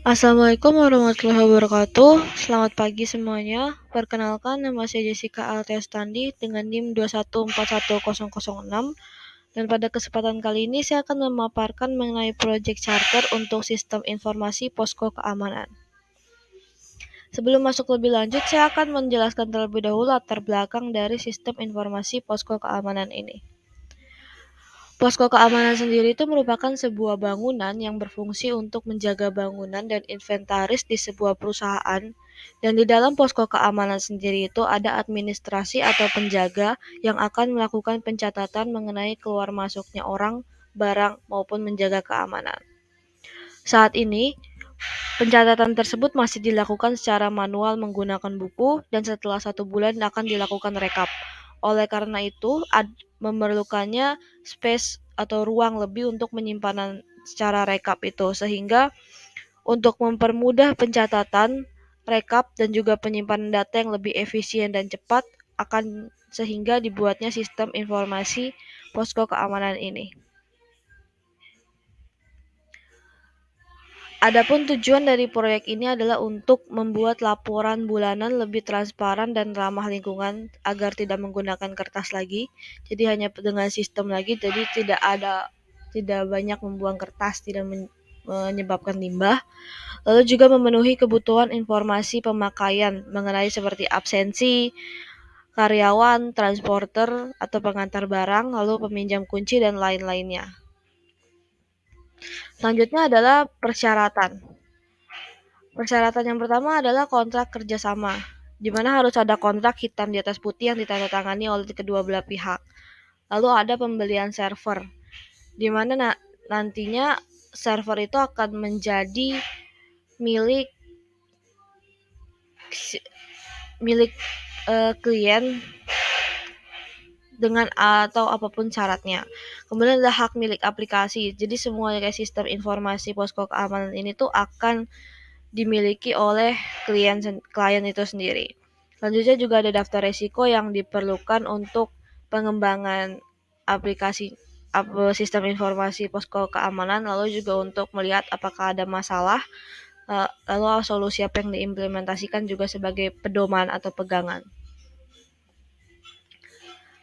Assalamualaikum warahmatullahi wabarakatuh. Selamat pagi semuanya. Perkenalkan nama saya Jessica Altestandi dengan NIM 2141006 dan pada kesempatan kali ini saya akan memaparkan mengenai proyek charter untuk sistem informasi posko keamanan. Sebelum masuk lebih lanjut, saya akan menjelaskan terlebih dahulu latar belakang dari sistem informasi posko keamanan ini. Posko keamanan sendiri itu merupakan sebuah bangunan yang berfungsi untuk menjaga bangunan dan inventaris di sebuah perusahaan. Dan di dalam posko keamanan sendiri itu ada administrasi atau penjaga yang akan melakukan pencatatan mengenai keluar masuknya orang, barang, maupun menjaga keamanan. Saat ini, pencatatan tersebut masih dilakukan secara manual menggunakan buku dan setelah satu bulan akan dilakukan rekap. Oleh karena itu, memerlukannya space atau ruang lebih untuk menyimpanan secara rekap itu sehingga untuk mempermudah pencatatan, rekap dan juga penyimpanan data yang lebih efisien dan cepat akan sehingga dibuatnya sistem informasi posko keamanan ini. Adapun tujuan dari proyek ini adalah untuk membuat laporan bulanan lebih transparan dan ramah lingkungan agar tidak menggunakan kertas lagi. Jadi hanya dengan sistem lagi, jadi tidak ada tidak banyak membuang kertas, tidak menyebabkan limbah. Lalu juga memenuhi kebutuhan informasi pemakaian mengenai seperti absensi, karyawan, transporter atau pengantar barang, lalu peminjam kunci dan lain-lainnya. Selanjutnya adalah persyaratan. Persyaratan yang pertama adalah kontrak kerjasama, di mana harus ada kontrak hitam di atas putih yang ditandatangani oleh kedua belah pihak. Lalu ada pembelian server, di mana na nantinya server itu akan menjadi milik milik uh, klien dengan atau apa pun syaratnya. Kemudian ada hak milik aplikasi. Jadi semua kayak sistem informasi posko keamanan ini tuh akan dimiliki oleh klien klien itu sendiri. Selanjutnya juga ada daftar resiko yang diperlukan untuk pengembangan aplikasi sistem informasi posko keamanan lalu juga untuk melihat apakah ada masalah lalu solusi apa yang diimplementasikan juga sebagai pedoman atau pegangan.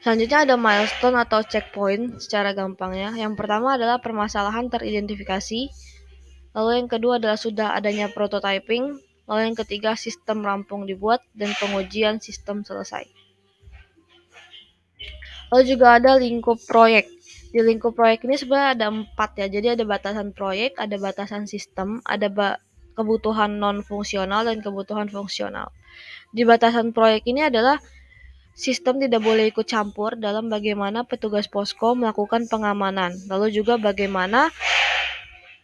Selanjutnya ada milestone atau checkpoint secara gampangnya. Yang pertama adalah permasalahan teridentifikasi. Lalu yang kedua adalah sudah adanya prototyping. Lalu yang ketiga sistem rampung dibuat dan pengujian sistem selesai. Lalu juga ada lingkup proyek. Di lingkup proyek ini sebenarnya ada empat ya. Jadi ada batasan proyek, ada batasan sistem, ada ba kebutuhan non fungsional dan kebutuhan fungsional. Di batasan proyek ini adalah Sistem tidak boleh ikut campur dalam bagaimana petugas posko melakukan pengamanan, lalu juga bagaimana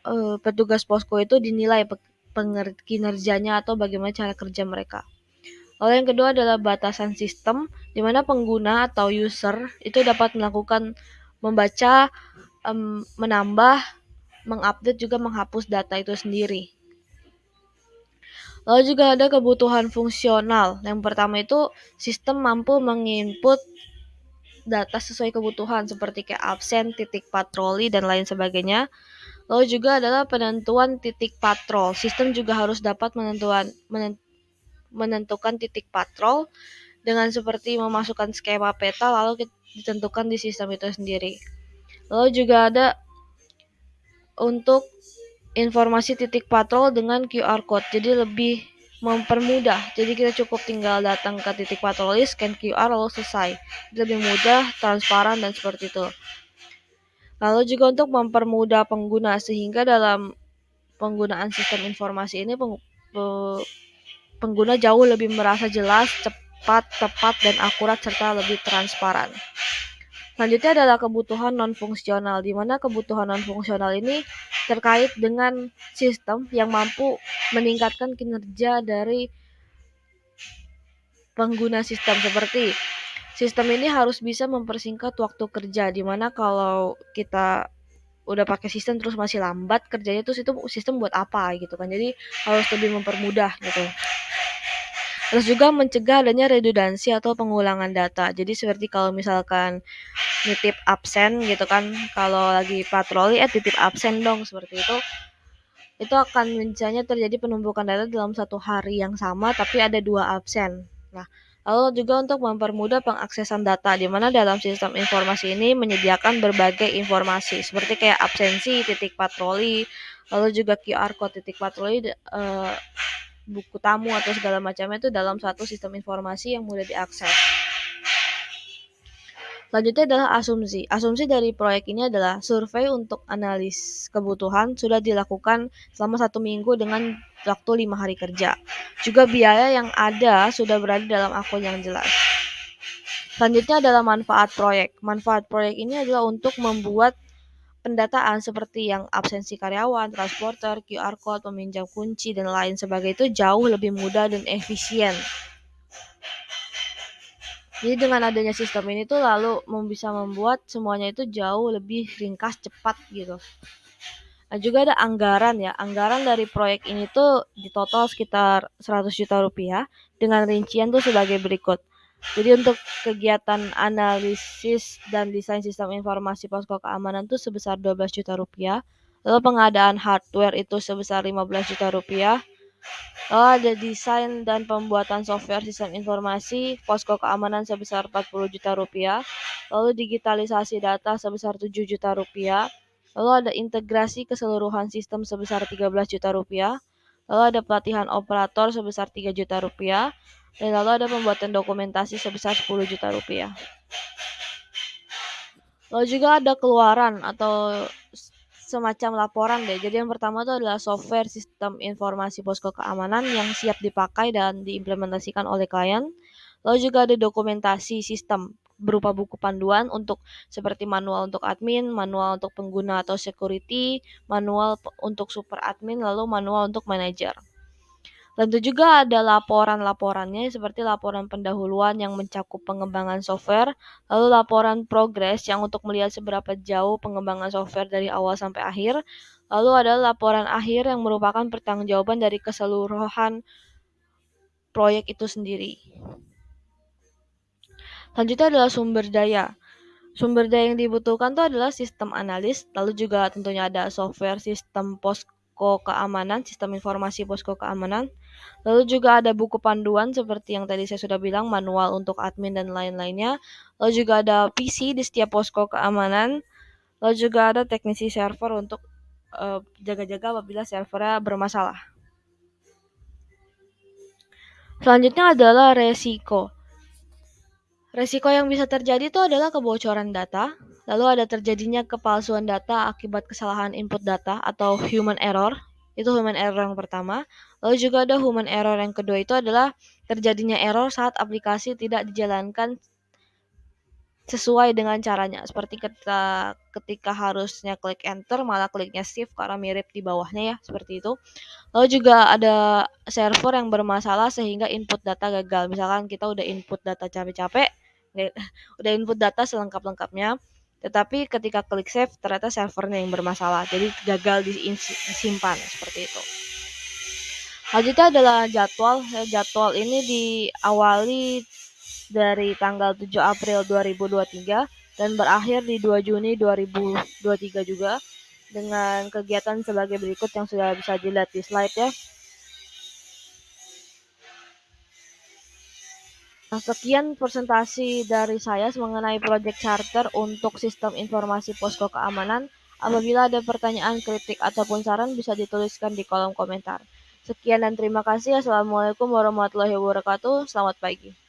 uh, petugas posko itu dinilai kinerjanya atau bagaimana cara kerja mereka. Lalu yang kedua adalah batasan sistem, di mana pengguna atau user itu dapat melakukan membaca, menambah, mengupdate juga menghapus data itu sendiri. Lalu juga ada kebutuhan fungsional. Yang pertama itu sistem mampu menginput data sesuai kebutuhan seperti kayak absen, titik patroli dan lain sebagainya. Lalu juga adalah penentuan titik patrol. Sistem juga harus dapat menentuan menentukan titik patrol dengan seperti memasukkan skema peta lalu ditentukan di sistem itu sendiri. Lalu juga ada untuk informasi titik patrol dengan QR code. Jadi lebih mempermudah. Jadi kita cukup tinggal datang ke titik patroli, scan QR lalu selesai. Lebih mudah, transparan dan seperti itu. Lalu juga untuk mempermudah pengguna sehingga dalam penggunaan sistem informasi ini pengguna jauh lebih merasa jelas, cepat, tepat dan akurat serta lebih transparan. Selanjutnya adalah kebutuhan non-fungsional, di mana kebutuhan non-fungsional ini terkait dengan sistem yang mampu meningkatkan kinerja dari pengguna sistem. Seperti sistem ini harus bisa mempersingkat waktu kerja di mana kalau kita udah pakai sistem terus masih lambat kerjanya terus itu sistem buat apa gitu kan. Jadi harus lebih mempermudah gitu Terus juga mencegah adanya redundansi atau pengulangan data. Jadi seperti kalau misalkan nitip absen gitu kan, kalau lagi patroli eh titip absen dong seperti itu. itu akan misalnya terjadi penumpukan data dalam satu hari yang sama tapi ada dua absen. Nah, lalu juga untuk mempermudah pengaksesan data di mana dalam sistem informasi ini menyediakan berbagai informasi seperti kayak absensi, titik patroli, lalu juga QR code titik patroli uh, buku tamu atau segala macamnya itu dalam satu sistem informasi yang mudah diakses. Selanjutnya adalah asumsi. Asumsi dari proyek ini adalah survei untuk analis kebutuhan sudah dilakukan selama satu minggu dengan waktu lima hari kerja. Juga biaya yang ada sudah berada dalam akun yang jelas. Selanjutnya adalah manfaat proyek. Manfaat proyek ini adalah untuk membuat pendataan seperti yang absensi karyawan, transporter, QR code, peminjam kunci, dan lain sebagainya itu jauh lebih mudah dan efisien. Jadi dengan adanya sistem ini tuh lalu bisa membuat semuanya itu jauh lebih ringkas, cepat gitu. Nah, juga ada anggaran ya. Anggaran dari proyek ini tuh di total sekitar 100 juta rupiah dengan rincian tuh sebagai berikut. Jadi untuk kegiatan analisis dan desain sistem informasi posko keamanan itu sebesar 12 juta rupiah. Lalu pengadaan hardware itu sebesar 15 juta rupiah. Lalu ada desain dan pembuatan software sistem informasi posko keamanan sebesar 40 juta rupiah. Lalu digitalisasi data sebesar 7 juta rupiah. Lalu ada integrasi keseluruhan sistem sebesar 13 juta rupiah. Lalu ada pelatihan operator sebesar 3 juta rupiah dan lalu ada pembuatan dokumentasi sebesar 10 juta rupiah. Lalu juga ada keluaran atau semacam laporan deh. Jadi yang pertama itu adalah software sistem informasi posko keamanan yang siap dipakai dan diimplementasikan oleh klien. Lalu juga ada dokumentasi sistem berupa buku panduan untuk seperti manual untuk admin, manual untuk pengguna atau security, manual untuk super admin, lalu manual untuk manajer. Tentu juga ada laporan-laporannya seperti laporan pendahuluan yang mencakup pengembangan software, lalu laporan progres yang untuk melihat seberapa jauh pengembangan software dari awal sampai akhir, lalu ada laporan akhir yang merupakan pertanggungjawaban dari keseluruhan proyek itu sendiri. Selanjutnya adalah sumber daya. Sumber daya yang dibutuhkan itu adalah sistem analis, lalu juga tentunya ada software sistem posko keamanan, sistem informasi posko keamanan, Lalu juga ada buku panduan seperti yang tadi saya sudah bilang, manual untuk admin dan lain-lainnya. Lalu juga ada PC di setiap posko keamanan. Lalu juga ada teknisi server untuk eh, jaga-jaga apabila servernya bermasalah. Selanjutnya adalah resiko. Resiko yang bisa terjadi itu adalah kebocoran data, lalu ada terjadinya kepalsuan data akibat kesalahan input data atau human error itu human error yang pertama. Lalu juga ada human error yang kedua itu adalah terjadinya error saat aplikasi tidak dijalankan sesuai dengan caranya. Seperti ketika ketika harusnya klik enter malah kliknya shift karena mirip di bawahnya ya, seperti itu. Lalu juga ada server yang bermasalah sehingga input data gagal. Misalkan kita udah input data capek-capek, udah input data selengkap-lengkapnya, tetapi ketika klik save ternyata servernya yang bermasalah. Jadi gagal disimpan seperti itu. Selanjutnya adalah jadwal. Jadwal ini diawali dari tanggal 7 April 2023 dan berakhir di 2 Juni 2023 juga dengan kegiatan sebagai berikut yang sudah bisa dilihat di slide ya. Sekian presentasi dari saya mengenai Project Charter untuk sistem informasi posko keamanan. Apabila ada pertanyaan, kritik, ataupun saran bisa dituliskan di kolom komentar. Sekian dan terima kasih. Assalamualaikum warahmatullahi wabarakatuh. Selamat pagi.